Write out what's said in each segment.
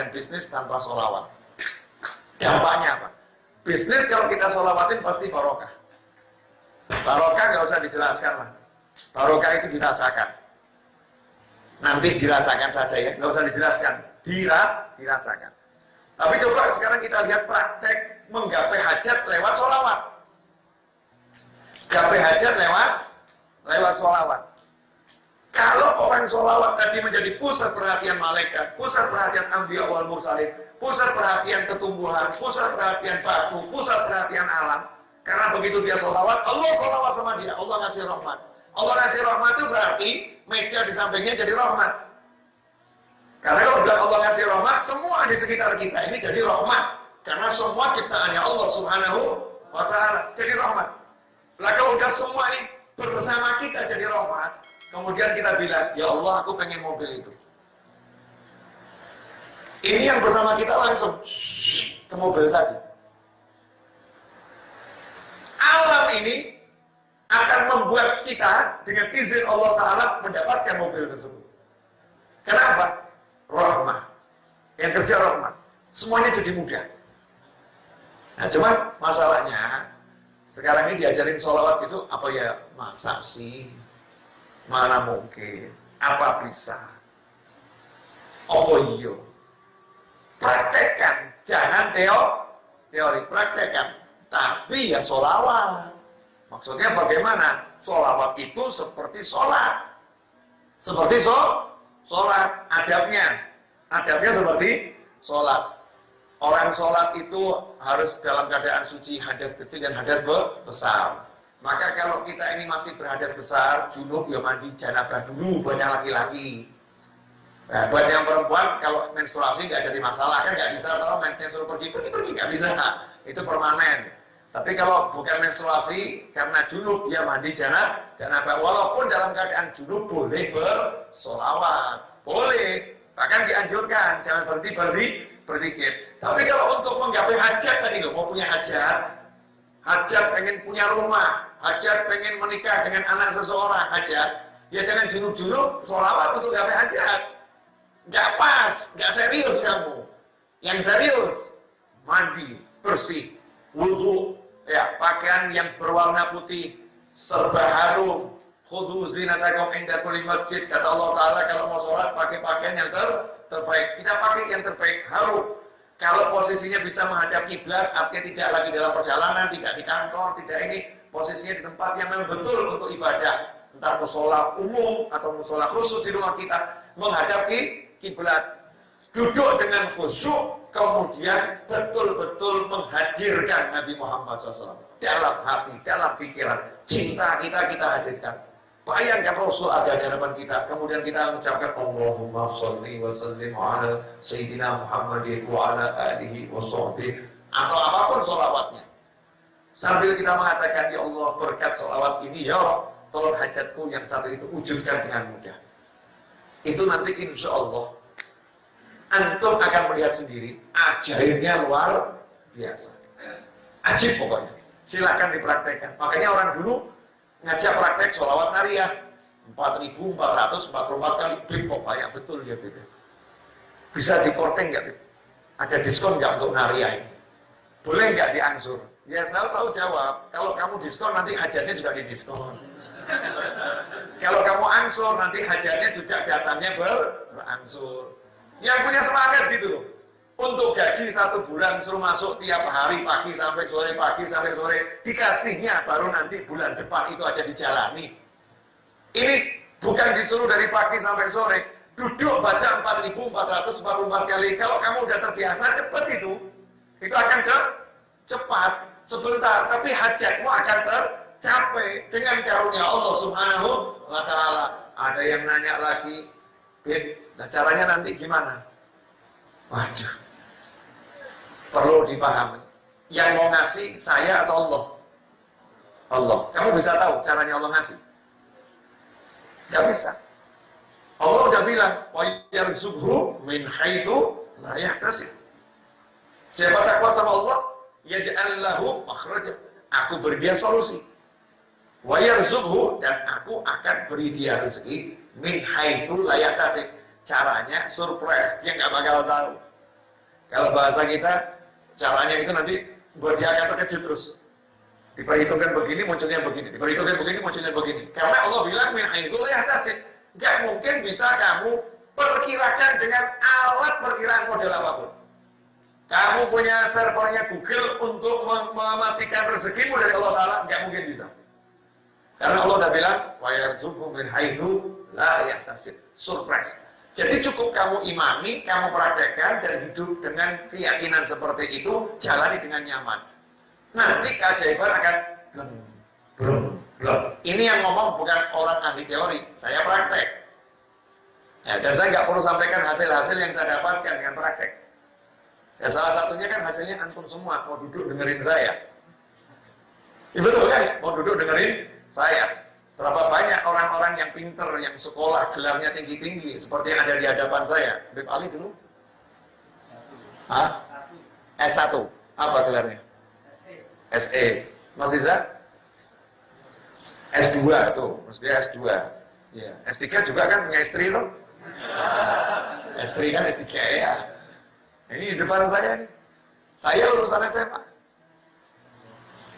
dan bisnis tanpa solawat. Dampaknya apa? Bisnis kalau kita solawatin pasti barokah. Barokah nggak usah dijelaskan lah. Barokah itu dirasakan. Nanti dirasakan saja ya, nggak usah dijelaskan. Dira, dirasakan. Tapi coba sekarang kita lihat praktek menggapai hajat lewat solawat. Gapai hajat lewat lewat solawat. Kalau orang sholawat tadi menjadi pusat perhatian malaikat, pusat perhatian ambiya wal mursalin, pusat perhatian ketumbuhan, pusat perhatian batu, pusat perhatian alam. Karena begitu dia sholawat, Allah sholawat sama dia, Allah ngasih rahmat. Allah ngasih rahmat itu berarti meja di sampingnya jadi rahmat. Karena kalau udah Allah ngasih rahmat, semua di sekitar kita ini jadi rahmat. Karena semua ciptaannya Allah subhanahu wa ta'ala jadi rahmat. Lah kalau udah semua ini bersama kita jadi rahmat, Kemudian kita bilang, ya Allah aku pengen mobil itu. Ini yang bersama kita langsung ke mobil tadi. Alam ini akan membuat kita dengan izin Allah Ta'ala mendapatkan mobil tersebut. Kenapa? Rahmah. Yang kerja rahmah. Semuanya jadi mudah. Nah cuman masalahnya sekarang ini diajarin sholawat itu apa ya masa sih Mana mungkin? Apa bisa? Apa iyo? Praktekkan, jangan teo, teori praktekkan. Tapi ya solawat. Maksudnya bagaimana? Solawat itu seperti sholat. Seperti so, sholat. Adabnya. Adabnya seperti sholat. Orang sholat itu harus dalam keadaan suci hadas kecil dan hadas besar. Maka kalau kita ini masih berhadas besar, junub ya mandi janabah dulu, banyak laki-laki. Nah, buat yang perempuan kalau menstruasi nggak jadi masalah kan nggak bisa kalau mensnya suruh pergi pergi pergi nggak bisa itu permanen. Tapi kalau bukan menstruasi karena junub ya mandi janab janabah walaupun dalam keadaan junub boleh bersolawat boleh bahkan dianjurkan jangan berhenti berhenti berzikir. Tapi kalau untuk menggapai hajat tadi loh mau punya hajat hajat pengen punya rumah hajat pengen menikah dengan anak seseorang hajat, ya jangan junub-junub sholawat untuk gapai hajat. Nggak pas, nggak serius kamu. Yang serius, mandi, bersih, wudhu, ya pakaian yang berwarna putih, serba harum, khudu zinatakum inda kulli masjid. Kata Allah Taala kalau mau sholat pakai pakaian yang ter terbaik. Kita pakai yang terbaik harum. Kalau posisinya bisa menghadap kiblat artinya tidak lagi dalam perjalanan tidak di kantor tidak ini posisinya di tempat yang memang betul untuk ibadah. Entah musola umum atau musola khusus di rumah kita menghadapi kiblat. Duduk dengan khusyuk kemudian betul-betul menghadirkan Nabi Muhammad SAW dalam hati, dalam pikiran cinta kita kita hadirkan. Bayangkan Rasul ada di hadapan kita kemudian kita mengucapkan Allahumma salli wa sallim ala Sayyidina Muhammadin wa ala alihi wa sahbihi atau apa pun sholawatnya Sambil kita mengatakan, Ya Allah berkat sholawat ini, Ya Allah, tolong hajatku yang satu itu wujudkan dengan mudah. Itu nanti insya Allah, antum akan melihat sendiri, ajaibnya luar biasa. Ajib pokoknya. Silahkan dipraktekkan. Makanya orang dulu ngajak praktek sholawat nariyah. 4.444 kali klik kok banyak betul ya Bib. Bisa dikorting nggak Ada diskon nggak untuk nariyah ini? Boleh nggak diangsur? Ya saya selalu jawab, kalau kamu diskon nanti hajatnya juga di diskon. kalau kamu angsur nanti hajatnya juga datangnya ber berangsur. Yang punya semangat gitu loh. Untuk gaji satu bulan suruh masuk tiap hari pagi sampai sore, pagi sampai sore. Dikasihnya baru nanti bulan depan itu aja dijalani. Ini bukan disuruh dari pagi sampai sore. Duduk baca 4.444 kali. Kalau kamu udah terbiasa cepet itu. Itu akan cepat sebentar, tapi hajatmu akan tercapai dengan karunia Allah Subhanahu wa taala. Ada yang nanya lagi, "Bin, nah caranya nanti gimana?" Waduh. Perlu dipahami. Yang mau ngasih saya atau Allah? Allah. Kamu bisa tahu caranya Allah ngasih? Nggak bisa. Allah udah bilang, wa yarzuqhu min haitsu la yahtasib. Siapa takwa sama Allah, yaj'al lahu makhraja. Aku beri dia solusi. Wa yarzuqhu dan aku akan beri dia rezeki min haitsu la yahtasib. Caranya surprise, dia nggak bakal tahu. Kalau bahasa kita, caranya itu nanti buat dia akan terkejut terus. Diperhitungkan begini, munculnya begini. Diperhitungkan begini, munculnya begini. Karena Allah bilang min haitsu la yahtasib. Gak mungkin bisa kamu perkirakan dengan alat perkiraan model apa pun. Kamu punya servernya Google untuk mem memastikan rezekimu dari Allah Ta'ala, nggak mungkin bisa. Karena Allah udah bilang, وَيَرْزُقُ مِنْ حَيْثُ لَا يَحْتَسِبْ Surprise. Jadi cukup kamu imani, kamu praktekkan, dan hidup dengan keyakinan seperti itu, jalani dengan nyaman. Nanti keajaiban akan blum, blum, blum. Ini yang ngomong bukan orang ahli teori, saya praktek. Ya, dan saya nggak perlu sampaikan hasil-hasil yang saya dapatkan dengan praktek. Ya salah satunya kan hasilnya antum semua mau duduk dengerin saya. Ya, betul kan? Mau duduk dengerin saya. Berapa banyak orang-orang yang pinter, yang sekolah gelarnya tinggi-tinggi, seperti yang ada di hadapan saya. Bib Ali dulu? Hah? S1. Apa gelarnya? SE. Mas Riza? S2 tuh, maksudnya S2. Ya. S3 juga kan punya istri tuh. S3 kan S3 ya. Ini di depan saya nih. Saya lulusan SMA.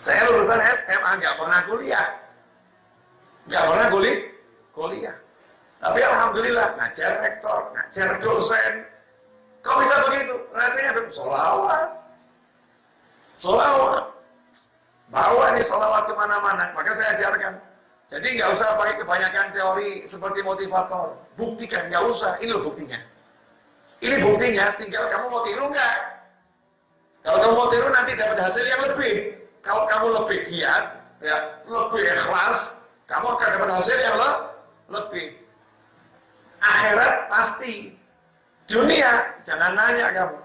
Saya lulusan SMA, nggak pernah kuliah. Nggak pernah kuliah. kuliah. Tapi Alhamdulillah, ngajar rektor, ngajar dosen. Kok bisa begitu? Rasanya ada solawat. Solawat. Bawa nih solawat ke mana-mana. Maka saya ajarkan. Jadi nggak usah pakai kebanyakan teori seperti motivator. Buktikan, nggak usah. Ini loh buktinya. Ini buktinya, tinggal kamu mau tiru nggak? Kalau kamu mau tiru nanti dapat hasil yang lebih. Kalau kamu lebih giat, ya lebih ikhlas, kamu akan dapat hasil yang le lebih. Akhirat pasti. Dunia, jangan nanya kamu.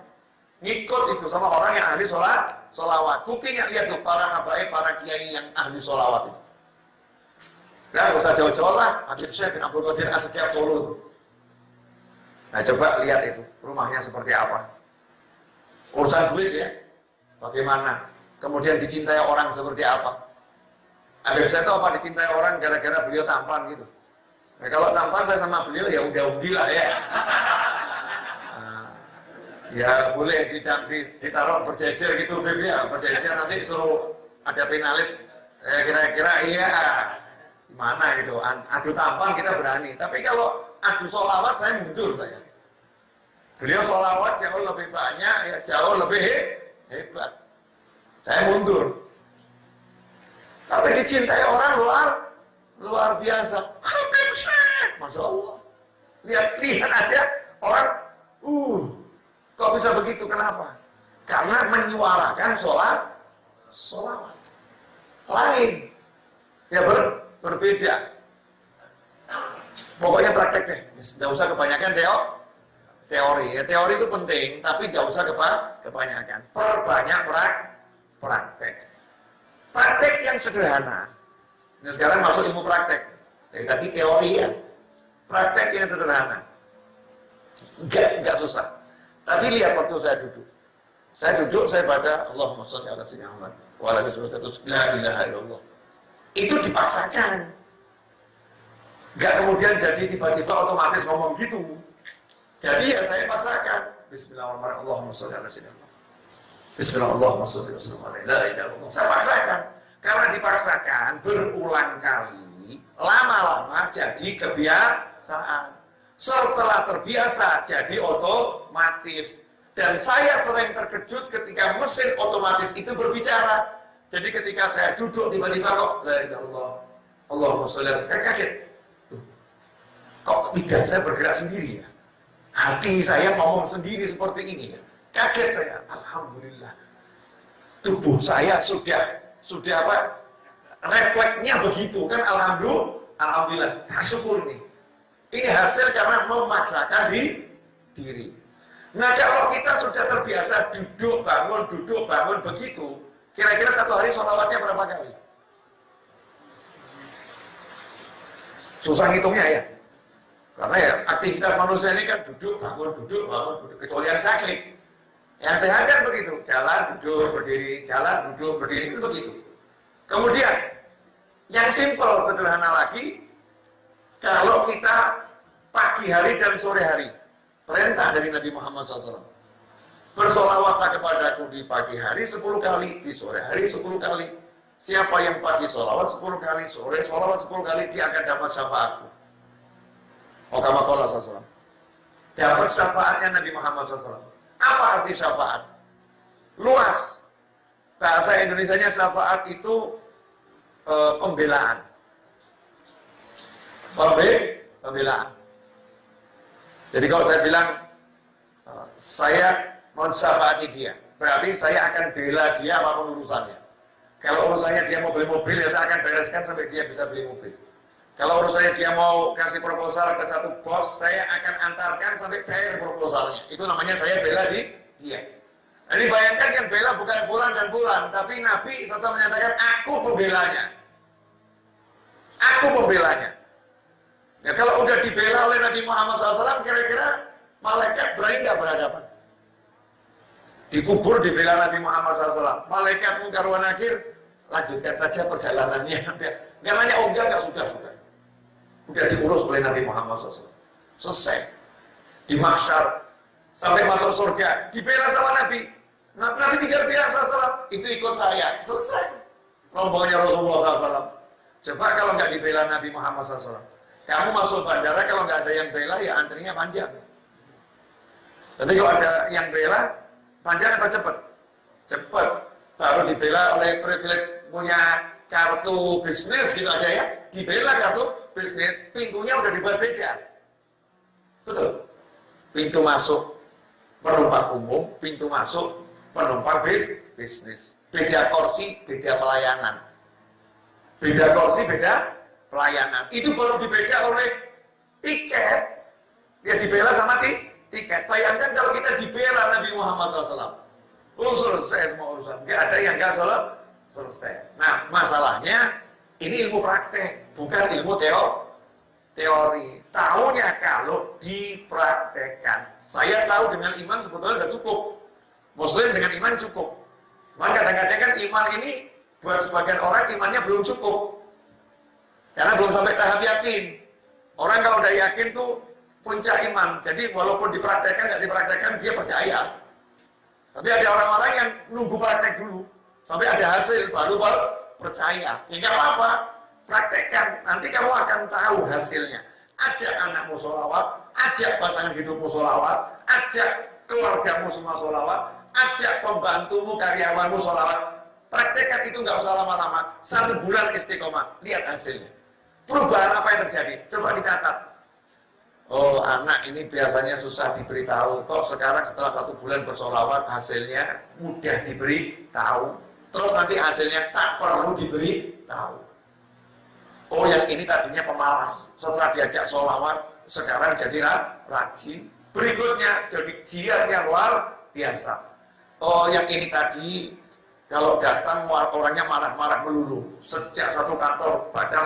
Ngikut itu sama orang yang ahli sholat, sholawat. Buktinya lihat tuh para habaib, para kiai yang ahli sholawat itu. Ya, usah jauh-jauh lah. Habib Syekh bin Abdul Qadir Asyikya Solo. Nah coba lihat itu, rumahnya seperti apa. Urusan duit ya, bagaimana. Kemudian dicintai orang seperti apa. Habib saya itu apa dicintai orang gara-gara beliau tampan gitu. Nah, kalau tampan saya sama beliau ya udah udah lah ya. Nah, ya boleh ditaruh berjejer gitu Beb ya, berjejer nanti suruh ada finalis. Eh, kira-kira iya mana gitu adu tampan kita berani tapi kalau adu solawat saya mundur saya beliau solawat jauh lebih banyak ya jauh lebih hebat. Saya mundur. Tapi dicintai orang luar luar biasa. Habib Syekh Masya Allah. Lihat lihat aja orang uh kok bisa begitu? Kenapa? Karena menyuarakan sholat sholawat. Lain. Ya ber berbeda. Pokoknya praktek deh, nggak usah kebanyakan teo, teori. Ya, teori itu penting, tapi nggak usah kepa, kebanyakan. Perbanyak prak, praktek. Praktek yang sederhana. Ini sekarang masuk ilmu praktek. Dari tadi teori ya. Praktek yang sederhana. Enggak, enggak susah. Tadi lihat waktu saya duduk. Saya duduk, saya baca Allahumma sholli ala sayyidina Muhammad wa ala alihi la ilaha illallah itu dipaksakan. Gak kemudian jadi tiba-tiba otomatis ngomong gitu. Jadi ya saya paksakan. Bismillahirrahmanirrahim. Bismillahirrahmanirrahim. Saya paksakan. Karena dipaksakan berulang kali, lama-lama jadi kebiasaan. Setelah terbiasa jadi otomatis. Dan saya sering terkejut ketika mesin otomatis itu berbicara. Jadi ketika saya duduk tiba-tiba kok la Allah Allahumma sholli kaget. Kok tidak saya bergerak sendiri ya? Hati saya ngomong sendiri seperti ini ya. Kaget saya. Alhamdulillah. Tubuh saya sudah sudah apa? Refleksnya begitu kan alhamdulillah. Alhamdulillah. Syukur nih. Ini hasil karena memaksakan di diri. Nah kalau kita sudah terbiasa duduk bangun, duduk bangun begitu, Kira-kira satu hari sholawatnya berapa kali? Susah ngitungnya ya. Karena ya aktivitas manusia ini kan duduk, bangun, duduk, bangun, duduk. Kecuali yang sakit. Yang sehat kan begitu. Jalan, duduk, berdiri, jalan, duduk, berdiri, itu begitu. Kemudian, yang simpel, sederhana lagi, kalau kita pagi hari dan sore hari, perintah dari Nabi Muhammad SAW. Bersolawatlah kepadaku di pagi hari 10 kali, di sore hari 10 kali. Siapa yang pagi solawat 10 kali, sore solawat 10 kali, dia akan dapat syafaatku. Oh, kama kola SAW. Dapat syafaatnya Nabi Muhammad SAW. Apa arti syafaat? Luas. Bahasa Indonesia-nya syafaat itu e, pembelaan. Pembe, pembelaan. Jadi kalau saya bilang, e, saya mensyafaati dia. Berarti saya akan bela dia apa pun urusannya. Kalau urusannya dia mau beli mobil, ya saya akan bereskan sampai dia bisa beli mobil. Kalau urusannya dia mau kasih proposal ke satu bos, saya akan antarkan sampai cair proposalnya. Itu namanya saya bela di dia. Jadi bayangkan yang bela bukan bulan dan bulan, tapi Nabi sesuatu menyatakan aku pembelanya. Aku pembelanya. Ya kalau udah dibela oleh Nabi Muhammad SAW, kira-kira malaikat berani nggak berhadapan? Dikubur dibela Nabi Muhammad SAW. Malaikat mungkar nakir, lanjutkan saja perjalanannya. Nggak nanya, oh enggak, enggak, sudah, sudah. Sudah diurus oleh Nabi Muhammad SAW. Selesai. Di masyar. Sampai masuk surga. Dibela sama Nabi. Nabi tinggal bilang SAW. Itu ikut saya. Selesai. Rombongnya Rasulullah SAW. Coba kalau nggak dibela Nabi Muhammad SAW. Kamu masuk bandara kalau nggak ada yang bela ya antrinya panjang. Jadi kalau ada yang bela, panjang atau cepat? Cepat. Baru dibela oleh privilege punya kartu bisnis gitu aja ya. Dibela kartu bisnis, pintunya udah dibuat beda. Betul. Pintu masuk penumpang umum, pintu masuk penumpang bis, bisnis. Beda kursi, beda pelayanan. Beda kursi, beda pelayanan. Itu baru dibeda oleh tiket. Ya dibela sama ti, tiket. Bayangkan kalau kita dibela Nabi Muhammad SAW. Oh selesai semua urusan. Gak ada yang gak selesai. Nah masalahnya ini ilmu praktek bukan ilmu teo, teori. Tahunya kalau dipraktekkan. Saya tahu dengan iman sebetulnya sudah cukup. Muslim dengan iman cukup. Maka kadang-kadang kan iman ini buat sebagian orang imannya belum cukup. Karena belum sampai tahap yakin. Orang kalau udah yakin tuh puncak iman. Jadi walaupun dipraktekkan, nggak dipraktekkan, dia percaya. Tapi ada orang-orang yang nunggu praktek dulu. Sampai ada hasil, baru baru percaya. Ya nggak apa-apa praktekkan, nanti kamu akan tahu hasilnya. Ajak anakmu sholawat, ajak pasangan hidupmu sholawat, ajak keluargamu semua sholawat, ajak pembantumu, karyawanmu sholawat. Praktekkan itu nggak usah lama-lama, satu bulan istiqomah, lihat hasilnya. Perubahan apa yang terjadi? Coba dicatat. Oh anak ini biasanya susah diberitahu, kok sekarang setelah satu bulan bersolawat hasilnya mudah diberi tahu. Terus nanti hasilnya tak perlu diberi tahu. Oh yang ini tadinya pemalas, setelah diajak sholawat, sekarang jadi rajin. Berikutnya jadi giat yang luar biasa. Oh yang ini tadi kalau datang orangnya marah-marah melulu. Sejak satu kantor baca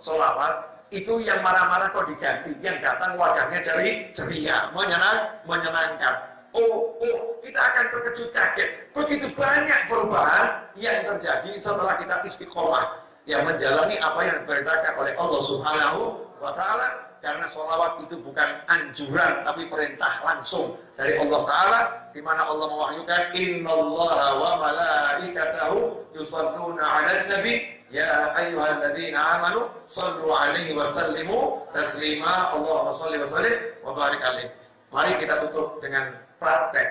sholawat, itu yang marah-marah kok diganti. Yang datang wajahnya ceri, ceria, menyenang, menyenangkan. Oh, oh, kita akan terkejut kaget. Begitu banyak perubahan yang terjadi setelah kita istiqomah? Yang menjalani apa yang diperintahkan oleh Allah Subhanahu wa taala. Karena sholawat itu bukan anjuran tapi perintah langsung dari Allah taala. Di mana Allah mewahyukan innallaha wa malaikatahu yusalluna 'alan nabi. Ya ayyuhalladzina amanu sallu 'alaihi wa sallimu taslima. Allahumma shalli wa sallim wa barik alaihi. Mari kita tutup dengan praktek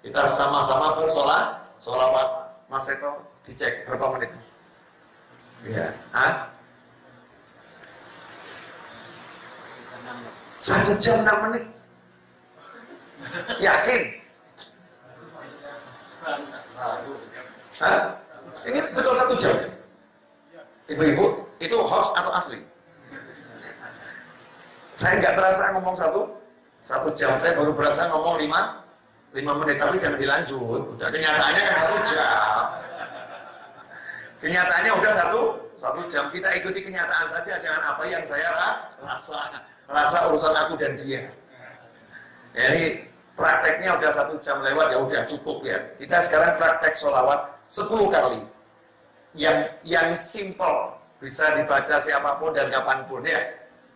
kita sama-sama bersolat sholawat Mas Eko dicek berapa menit Ya. Hah? Satu jam enam menit. Yakin? Hah? Ini betul satu jam? Ibu-ibu, itu host atau asli? Saya nggak terasa ngomong satu satu jam. Saya baru berasa ngomong lima lima menit. Tapi jangan dilanjut. Udah kenyataannya kan satu jam. Kenyataannya udah satu satu jam kita ikuti kenyataan saja, jangan apa yang saya rasa, rasa urusan aku dan dia. Jadi prakteknya udah satu jam lewat ya udah cukup ya. Kita sekarang praktek sholawat 10 kali. Yang yang simple bisa dibaca siapa pun dan kapan pun ya.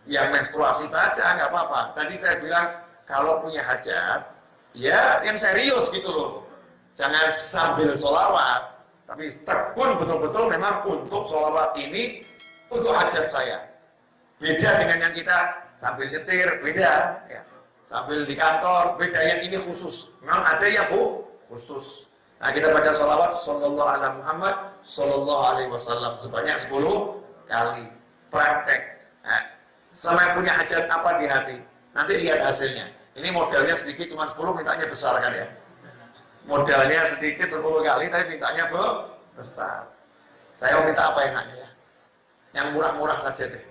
Yang menstruasi baca nggak apa-apa. Tadi saya bilang kalau punya hajat ya yang serius gitu loh. Jangan sambil sholawat. Tapi tekun betul-betul memang untuk sholawat ini untuk hajat saya. Beda dengan yang kita sambil nyetir, beda. Ya sambil di kantor, beda yang ini khusus. Memang ada yang bu, khusus. Nah kita baca sholawat Sallallahu alaihi Muhammad Sallallahu alaihi wasallam sebanyak 10 kali praktek. Nah, sama punya hajat apa di hati, nanti lihat hasilnya. Ini modalnya sedikit cuma 10 mintanya besar kan ya. Modalnya sedikit 10 kali tapi mintanya besar. Saya mau minta apa enaknya ya? Yang murah-murah saja deh.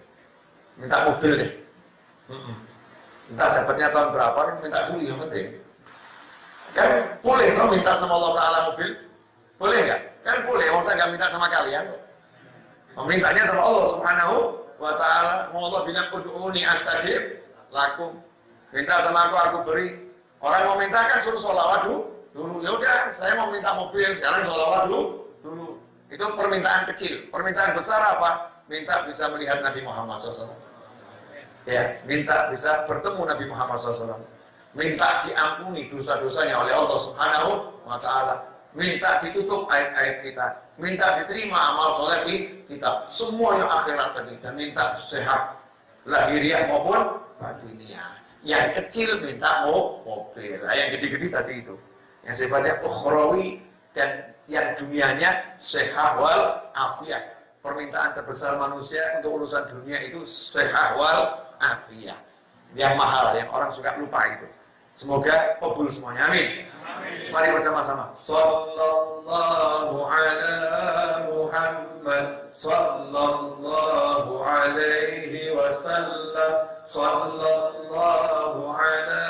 Minta mobil deh. Entah dapatnya tahun berapa, kan minta dulu yang penting. Kan boleh kalau minta sama Allah Ta'ala mobil? Boleh nggak? Kan boleh, mau saya nggak minta sama kalian. Memintanya sama Allah Subhanahu wa Ta'ala. Mau Allah bilang, Udu'uni astajib lakum. Minta sama aku, aku beri. Orang mau minta kan suruh sholawat dulu. dulu. Ya udah, saya mau minta mobil, sekarang sholawat dulu. dulu. Itu permintaan kecil. Permintaan besar apa? Minta bisa melihat Nabi Muhammad SAW ya minta bisa bertemu Nabi Muhammad SAW minta diampuni dosa-dosanya oleh Allah Subhanahu wa taala minta ditutup aib-aib kita minta diterima amal soleh kita semua yang akhirat tadi dan minta sehat lahiriah maupun batiniah yang kecil minta mau mobil nah, yang gede-gede tadi itu yang sifatnya ukhrawi dan yang dunianya sehat wal afiat permintaan terbesar manusia untuk urusan dunia itu sehat wal afiah. Yang mahal, yang orang suka lupa itu. Semoga kabul semuanya. Amin. Mari bersama-sama. Sallallahu ala Muhammad sallallahu alaihi wasallam صلى الله على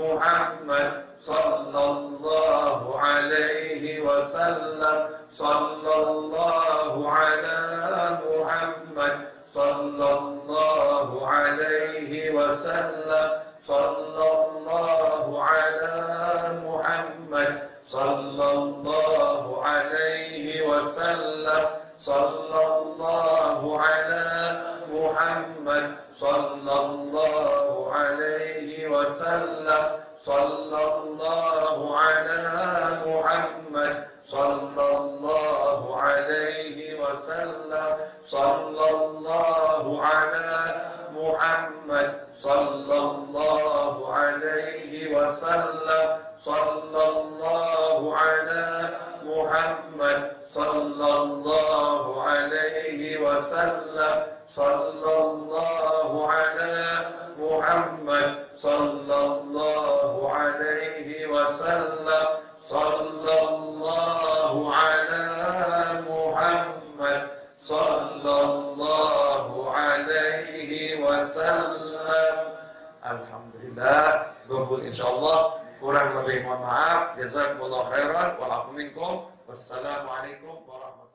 محمد صلى الله عليه وسلم. صلى الله على محمد صلى الله عليه وسلم. صلى الله الله على محمد صلى الله عليه وسلم. صلى الله على محمد صلى الله عليه وسلم. صلى الله على محمد صلى الله عليه وسلم. Alhamdulillah Gumpul insyaAllah Kurang lebih mohon maaf. Jazakumullah khairan. Walafu minkum. Wassalamualaikum warahmatullahi